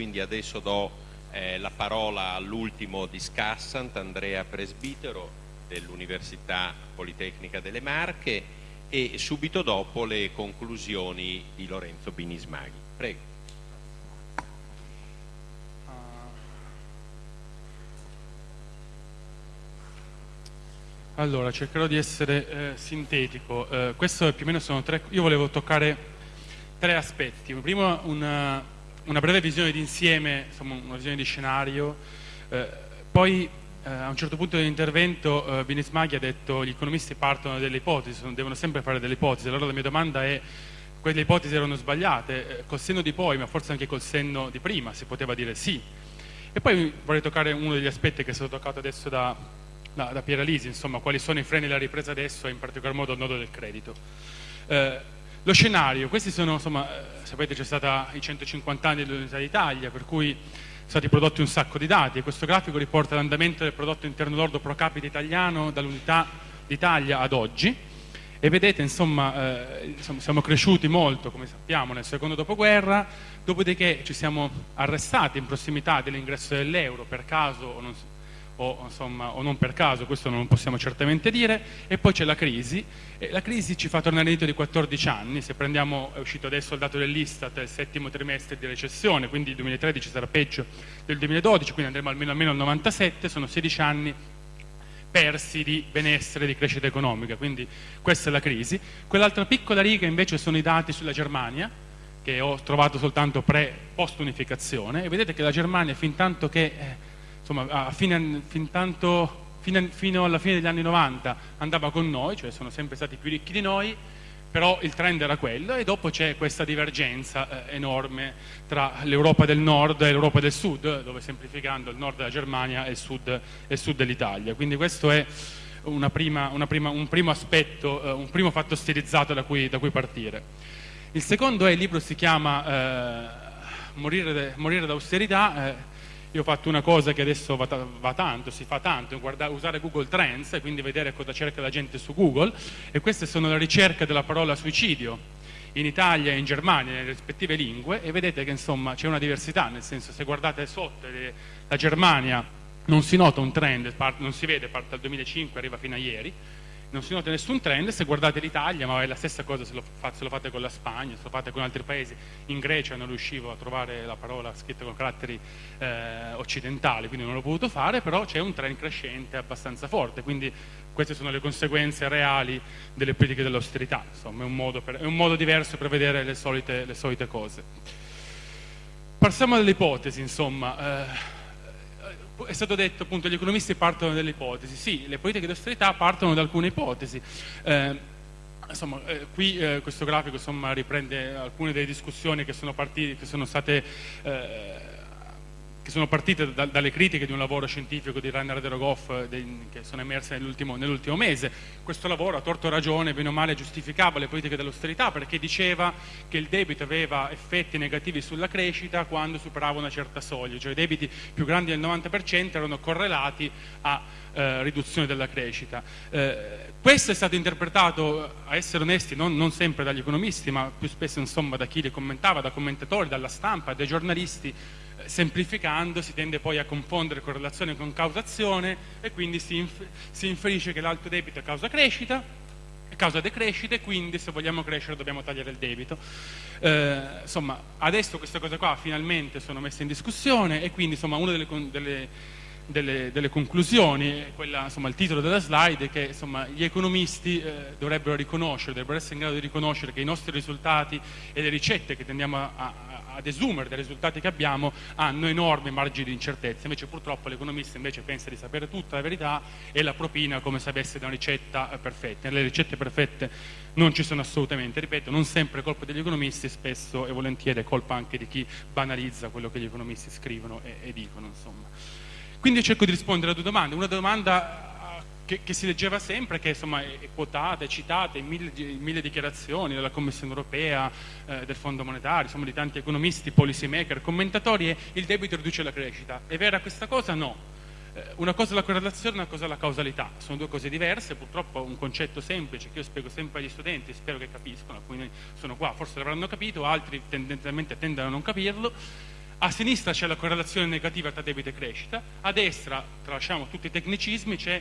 quindi adesso do eh, la parola all'ultimo discussant, Andrea Presbitero dell'Università Politecnica delle Marche e subito dopo le conclusioni di Lorenzo Binismaghi. Prego. Allora, cercherò di essere eh, sintetico. Eh, questo più o meno sono tre... Io volevo toccare tre aspetti. Primo una, una breve visione d'insieme, una visione di scenario. Eh, poi eh, a un certo punto dell'intervento eh, Binismaghi ha detto gli economisti partono dalle ipotesi, devono sempre fare delle ipotesi. Allora la mia domanda è quelle ipotesi erano sbagliate, eh, col senno di poi, ma forse anche col senno di prima, si poteva dire sì. E poi vorrei toccare uno degli aspetti che è stato toccato adesso da, da, da Piera Lisi, insomma, quali sono i freni della ripresa adesso e in particolar modo il nodo del credito. Eh, lo scenario, questi sono, insomma, eh, sapete c'è stata i 150 anni dell'Unità d'Italia, per cui sono stati prodotti un sacco di dati e questo grafico riporta l'andamento del prodotto interno lordo pro capite italiano dall'Unità d'Italia ad oggi. E vedete insomma, eh, insomma, siamo cresciuti molto come sappiamo nel secondo dopoguerra. Dopodiché ci siamo arrestati in prossimità dell'ingresso dell'euro per caso o non, o, insomma, o non per caso, questo non possiamo certamente dire, e poi c'è la crisi, e la crisi ci fa tornare indietro di 14 anni, se prendiamo, è uscito adesso il dato dell'Istat, il settimo trimestre di recessione, quindi il 2013 sarà peggio del 2012, quindi andremo almeno, almeno al 97, sono 16 anni persi di benessere, di crescita economica, quindi questa è la crisi. Quell'altra piccola riga invece sono i dati sulla Germania, che ho trovato soltanto pre-post-unificazione, e vedete che la Germania fin tanto che... Insomma, fine, fin tanto, fine, fino alla fine degli anni 90 andava con noi, cioè sono sempre stati più ricchi di noi, però il trend era quello e dopo c'è questa divergenza eh, enorme tra l'Europa del nord e l'Europa del sud, dove semplificando il nord della Germania e il sud, sud dell'Italia. Quindi questo è una prima, una prima, un primo aspetto, eh, un primo fatto stilizzato da cui, da cui, partire. Il secondo è, il libro si chiama eh, Morire, morire d'austerità, eh, io ho fatto una cosa che adesso va, va tanto, si fa tanto, guardare, usare Google Trends e quindi vedere cosa cerca la gente su Google e queste sono le ricerche della parola suicidio in Italia e in Germania nelle rispettive lingue e vedete che insomma c'è una diversità, nel senso se guardate sotto le, la Germania non si nota un trend, non si vede, parte dal 2005, arriva fino a ieri, non si nota nessun trend, se guardate l'Italia, ma è la stessa cosa se lo, fate, se lo, fate con la Spagna, se lo fate con altri paesi, in Grecia non riuscivo a trovare la parola scritta con caratteri eh, occidentali, quindi non l'ho potuto fare, però c'è un trend crescente abbastanza forte, quindi queste sono le conseguenze reali delle politiche dell'austerità, insomma è un, per, è un, modo diverso per vedere le solite, le solite cose. Passiamo alle ipotesi, insomma. Eh, è stato detto appunto gli economisti partono dalle ipotesi, sì, le politiche di austerità partono da alcune ipotesi. Eh, insomma, eh, qui eh, questo grafico insomma, riprende alcune delle discussioni che sono, partite, che sono state eh, che sono partite da, dalle critiche di un lavoro scientifico di Rainer Derogoff eh, che sono emerse nell'ultimo, nell mese. Questo lavoro, a torto ragione, bene o male, giustificava le politiche dell'austerità perché diceva che il debito aveva effetti negativi sulla crescita quando superava una certa soglia, cioè i debiti più grandi del 90% erano correlati a eh, riduzione della crescita. Eh, questo è stato interpretato, a essere onesti, non, non, sempre dagli economisti, ma più spesso insomma, da chi li commentava, da commentatori, dalla stampa, dai giornalisti, semplificando si tende poi a confondere correlazione con causazione e quindi si, inf si inferisce che l'alto debito causa crescita, causa decrescita e quindi se vogliamo crescere dobbiamo tagliare il debito. Eh, insomma, adesso queste cose qua finalmente sono messe in discussione e quindi insomma una delle, delle delle, delle, conclusioni, quella, insomma, il titolo della slide è che insomma, gli economisti eh, dovrebbero riconoscere, dovrebbero essere in grado di riconoscere che i nostri risultati e le ricette che tendiamo a, a, ad esumere dai risultati che abbiamo hanno enormi margini di incertezza, invece purtroppo l'economista invece pensa di sapere tutta la verità e la propina come se avesse una ricetta eh, perfetta. Le ricette perfette non ci sono assolutamente, ripeto, non sempre è colpa degli economisti, spesso e volentieri è colpa anche di chi banalizza quello che gli economisti scrivono e, e dicono. Insomma. Quindi cerco di rispondere a due domande. Una domanda che, che si leggeva sempre, che insomma, è quotata, è citata in mille, mille dichiarazioni della Commissione europea, eh, del Fondo Monetario, insomma, di tanti economisti, policy maker, commentatori, è il debito riduce la crescita. È vera questa cosa? No. Eh, una cosa è la correlazione, una cosa è la causalità. Sono due cose diverse, purtroppo un concetto semplice che io spiego sempre agli studenti, spero che capiscono, alcuni sono qua, forse l'avranno capito, altri tendenzialmente tendono a non capirlo A sinistra c'è la correlazione negativa tra debito e crescita, a destra, tralasciamo tutti i tecnicismi, c'è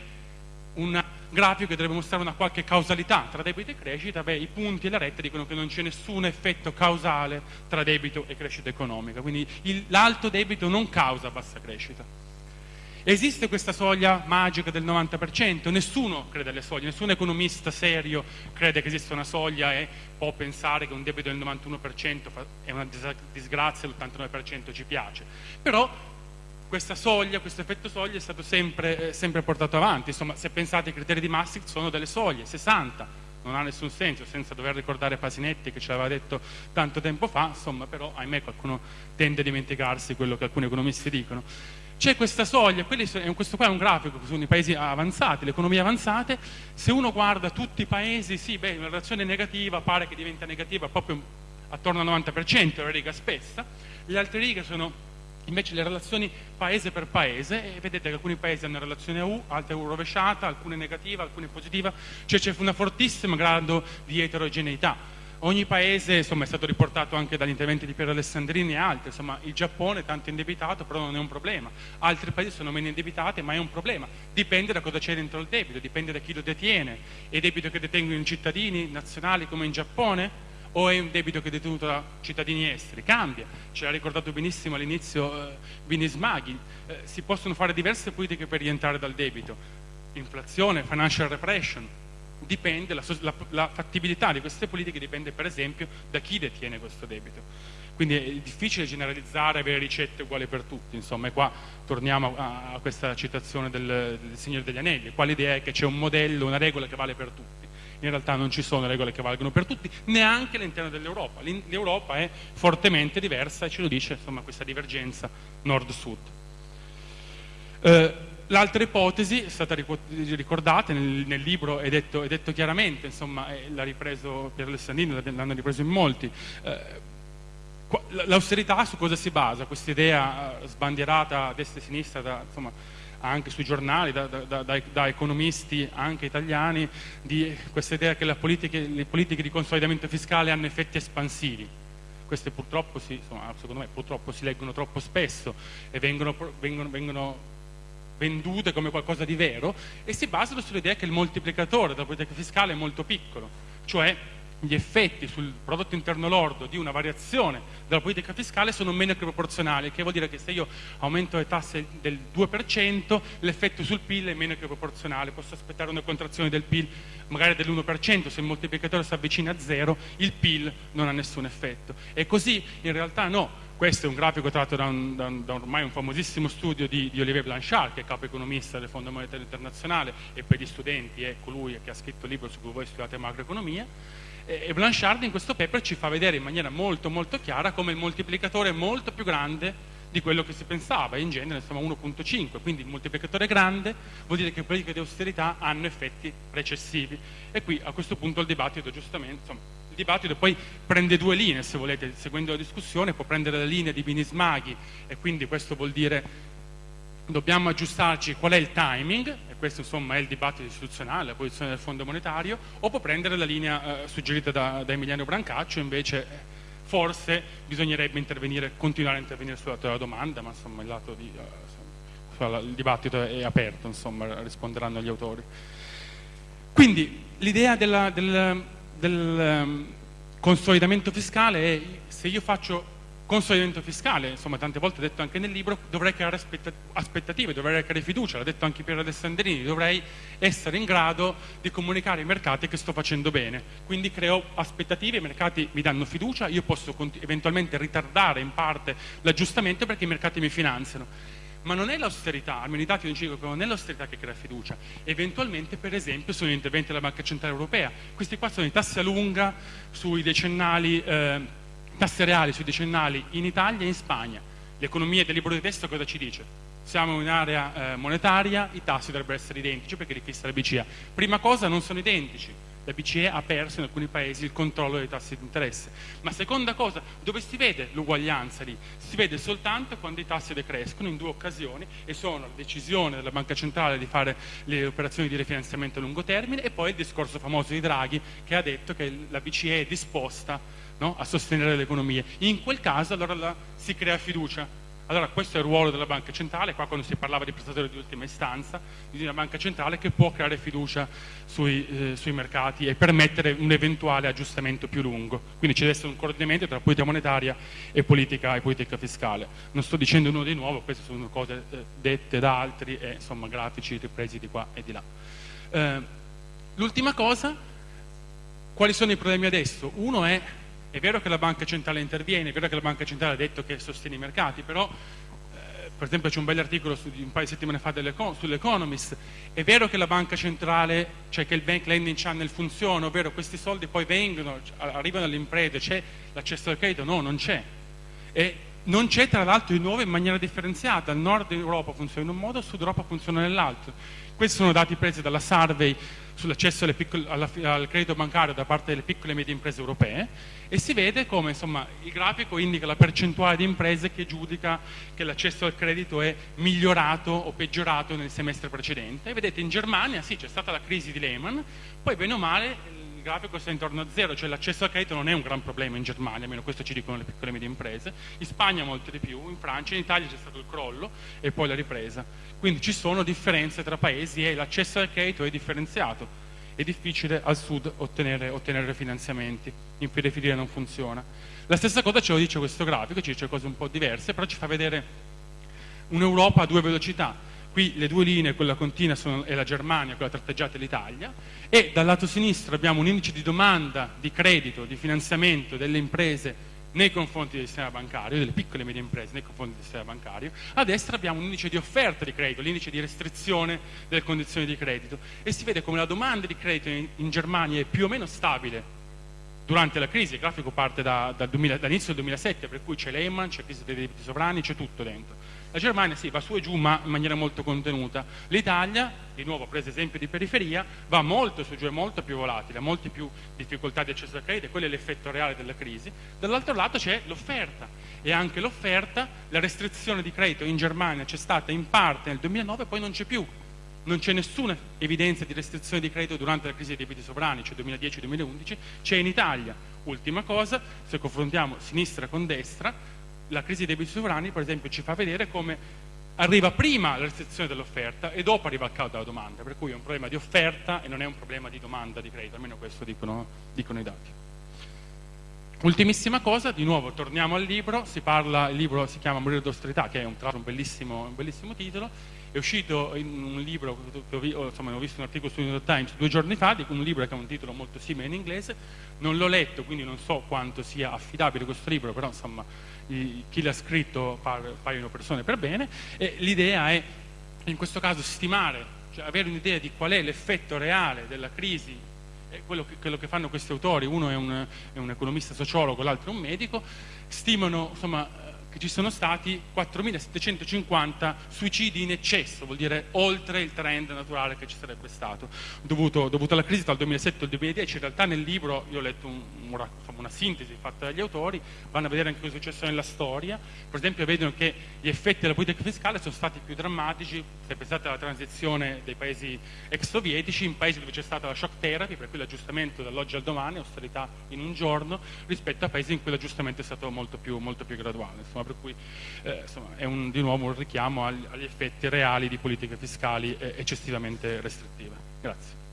un grafico che dovrebbe mostrare una qualche causalità tra debito e crescita, beh, i punti e la retta dicono che non c'è nessun effetto causale tra debito e crescita economica, quindi l'alto debito non causa bassa crescita. Esiste questa soglia magica del 90%? Nessuno crede alle soglie, nessun economista serio crede che esista una soglia e può pensare che un debito del 91% è una disgrazia e l'89% ci piace. Però questa soglia, questo effetto soglia è stato sempre, eh, sempre portato avanti. Insomma, se pensate ai criteri di Maastricht sono delle soglie, 60, non ha nessun senso senza dover ricordare Pasinetti che ce l'aveva detto tanto tempo fa, insomma però ahimè qualcuno tende a dimenticarsi quello che alcuni economisti dicono. C'è questa soglia, questo qua è un grafico sono i paesi avanzati, le economie avanzate, se uno guarda tutti i paesi, sì, beh, una relazione negativa pare che diventa negativa proprio attorno al 90%, la riga spessa, le altre righe sono invece le relazioni paese per paese e vedete che alcuni paesi hanno relazione a U, altre U rovesciata, alcune negativa, alcune positiva, cioè c'è una fortissima grado di eterogeneità. Ogni paese insomma, è stato riportato anche dagli interventi di Piero Alessandrini e altri, insomma, il Giappone è tanto indebitato però non è un problema, altri paesi sono meno indebitati ma è un problema, dipende da cosa c'è dentro il debito, dipende da chi lo detiene, è debito che detengono i cittadini nazionali come in Giappone o è un debito che è detenuto da cittadini esteri? Cambia, ce l'ha ricordato benissimo all'inizio eh, Binismaghi, eh, si possono fare diverse politiche per rientrare dal debito, inflazione, financial repression, dipende, la, la, la, fattibilità di queste politiche dipende per esempio da chi detiene questo debito. Quindi è difficile generalizzare, avere ricette uguali per tutti, insomma, e qua torniamo a, a questa citazione del, del, Signore degli Anelli, qua l'idea è che c'è un modello, una regola che vale per tutti. In realtà non ci sono regole che valgono per tutti, neanche all'interno dell'Europa. L'Europa è fortemente diversa e ce lo dice insomma, questa divergenza nord-sud. Eh, L'altra ipotesi è stata ricordata nel, nel libro, è detto, è detto, chiaramente, insomma, l'ha ripreso Pier Alessandrino, l'hanno ripreso in molti. Eh, l'austerità su cosa si basa? Questa idea eh, sbandierata a destra e a sinistra, da, insomma, anche sui giornali, da, da, da, economisti anche italiani, di questa idea che politiche, le politiche di consolidamento fiscale hanno effetti espansivi. Queste purtroppo si, insomma, secondo me, purtroppo si leggono troppo spesso e vengono, vengono, vengono vendute come qualcosa di vero e si basano sull'idea che il moltiplicatore della politica fiscale è molto piccolo, cioè gli effetti sul prodotto interno lordo di una variazione della politica fiscale sono meno che proporzionali, che vuol dire che se io aumento le tasse del 2%, l'effetto sul PIL è meno che proporzionale, posso aspettare una contrazione del PIL magari dell'1%, se il moltiplicatore si avvicina a zero, il PIL non ha nessun effetto. E così in realtà no, questo è un grafico tratto da, un, da, un, da ormai un famosissimo studio di, di, Olivier Blanchard, che è capo economista del Fondo Monetario Internazionale e per gli studenti è colui che ha scritto il libro su cui voi studiate macroeconomia. E, e Blanchard in questo paper ci fa vedere in maniera molto molto chiara come il moltiplicatore è molto più grande di quello che si pensava, in genere insomma 1.5, quindi il moltiplicatore grande vuol dire che le politiche di austerità hanno effetti recessivi e qui a questo punto il dibattito giustamente, insomma, dibattito poi prende due linee, se volete, seguendo la discussione, può prendere la linea di Binismaghi e quindi questo vuol dire dobbiamo aggiustarci qual è il timing, e questo insomma è il dibattito istituzionale, la posizione del Fondo Monetario, o può prendere la linea eh, suggerita da, da, Emiliano Brancaccio, invece eh, forse bisognerebbe intervenire, continuare a intervenire sulla tua domanda, ma insomma il, lato di, uh, il dibattito è aperto, insomma risponderanno gli autori. Quindi l'idea del, del consolidamento fiscale è se io faccio consolidamento fiscale, insomma tante volte detto anche nel libro, dovrei creare aspettative, dovrei creare fiducia, l'ha detto anche Piero Alessandrini, dovrei essere in grado di comunicare ai mercati che sto facendo bene. Quindi creo aspettative, i mercati mi danno fiducia, io posso eventualmente ritardare in parte l'aggiustamento perché i mercati mi finanziano ma non è l'austerità, almeno i dati non ci dicono che non è l'austerità che crea fiducia, eventualmente per esempio sono gli interventi della Banca Centrale Europea, questi qua sono i tassi a lunga sui decennali, eh, tasse reali sui decennali in Italia e in Spagna, l'economia del libro di testo cosa ci dice? Siamo in un'area eh, monetaria, i tassi dovrebbero essere identici perché li fissa la BCE. Prima cosa non sono identici, la BCE ha perso in alcuni paesi il controllo dei tassi di interesse. Ma seconda cosa, dove si vede l'uguaglianza lì? Si vede soltanto quando i tassi decrescono in due occasioni e sono la decisione della Banca Centrale di fare le operazioni di rifinanziamento a lungo termine e poi il discorso famoso di Draghi che ha detto che la BCE è disposta no? a sostenere le economie. In quel caso allora la, si crea fiducia allora questo è il ruolo della banca centrale, qua quando si parlava di prestatori di ultima istanza, di una banca centrale che può creare fiducia sui, eh, sui mercati e permettere un eventuale aggiustamento più lungo. Quindi ci deve essere un coordinamento tra politica monetaria e politica, e politica fiscale. Non sto dicendo nulla di nuovo, queste sono cose eh, dette da altri e insomma grafici ripresi di qua e di là. Eh, L'ultima cosa, quali sono i problemi adesso? Uno è è vero che la banca centrale interviene, è vero che la banca centrale ha detto che sostiene i mercati, però eh, per esempio c'è un bel articolo su, un paio di settimane fa sull'Economist, è vero che la banca centrale, cioè che il bank lending channel funziona, ovvero questi soldi poi vengono, arrivano alle imprese, c'è l'accesso al credito? No, non c'è. E non c'è tra l'altro di nuovo in maniera differenziata, il nord Europa funziona in un modo, il sud Europa funziona nell'altro. Questi sono dati presi dalla survey sull'accesso al credito bancario da parte delle piccole e medie imprese europee e si vede come insomma, il grafico indica la percentuale di imprese che giudica che l'accesso al credito è migliorato o peggiorato nel semestre precedente. E vedete in Germania sì c'è stata la crisi di Lehman, poi bene o male il grafico sta intorno a zero, cioè l'accesso al credito non è un gran problema in Germania, almeno questo ci dicono le piccole e medie imprese, in Spagna molto di più, in Francia, in Italia c'è stato il crollo e poi la ripresa. Quindi ci sono differenze tra paesi e l'accesso al credito è differenziato. È difficile al sud ottenere, ottenere finanziamenti, in periferia non funziona. La stessa cosa ce lo dice questo grafico, ci dice cose un po' diverse, però ci fa vedere un'Europa a due velocità qui le due linee, quella continua sono, è la Germania, quella tratteggiata è l'Italia, e dal lato sinistro abbiamo un indice di domanda di credito, di finanziamento delle imprese nei confronti del sistema bancario, delle piccole e medie imprese nei confronti del sistema bancario, a destra abbiamo un indice di offerta di credito, l'indice di restrizione delle condizioni di credito. E si vede come la domanda di credito in, in Germania è più o meno stabile durante la crisi, il grafico parte da, da dall'inizio del 2007, per cui c'è Lehman, c'è crisi dei debiti sovrani, c'è tutto dentro. La Germania sì, va su e giù, ma in maniera molto contenuta. L'Italia, di nuovo preso esempio di periferia, va molto su e giù, è molto più volatile, ha molte più difficoltà di accesso al credito, quello è l'effetto reale della crisi. Dall'altro lato c'è l'offerta e anche l'offerta, la restrizione di credito in Germania c'è stata in parte nel 2009, poi non c'è più non c'è nessuna evidenza di restrizione di credito durante la crisi dei debiti sovrani, cioè 2010-2011, c'è in Italia. Ultima cosa, se confrontiamo sinistra con destra, la crisi dei debiti sovrani, per esempio, ci fa vedere come arriva prima la restrizione dell'offerta e dopo arriva il calo della domanda, per cui è un problema di offerta e non è un problema di domanda di credito, almeno questo dicono, dicono i dati. Ultimissima cosa, di nuovo torniamo al libro, si parla, il libro si chiama Morire d'austerità, che è un, tra bellissimo, un bellissimo titolo, è uscito in un libro, insomma ho visto un articolo su New York Times due giorni fa, di un libro che ha un titolo molto simile in inglese, non l'ho letto quindi non so quanto sia affidabile questo libro, però insomma chi l'ha scritto paiono persone per bene, l'idea è in questo caso stimare, cioè avere un'idea di qual è l'effetto reale della crisi quello che, quello che, fanno questi autori, uno è un, è un economista sociologo, l'altro è un medico, stimano insomma, che ci sono stati 4.750 suicidi in eccesso, vuol dire oltre il trend naturale che ci sarebbe stato, dovuto, dovuto alla crisi il 2007 e il 2010. In realtà nel libro io ho letto un, un, una sintesi fatta dagli autori, vanno a vedere anche cosa è successo nella storia, per esempio vedono che gli effetti della politica fiscale sono stati più drammatici, se pensate alla transizione dei paesi ex sovietici, in paesi dove c'è stata la shock therapy, per cui l'aggiustamento dall'oggi al domani, austerità in un giorno, rispetto a paesi in cui l'aggiustamento è stato molto più, molto più graduale. Insomma, insomma, per cui eh, insomma, è un, di nuovo un richiamo agli, agli effetti reali di politiche fiscali eh, eccessivamente restrittive. Grazie.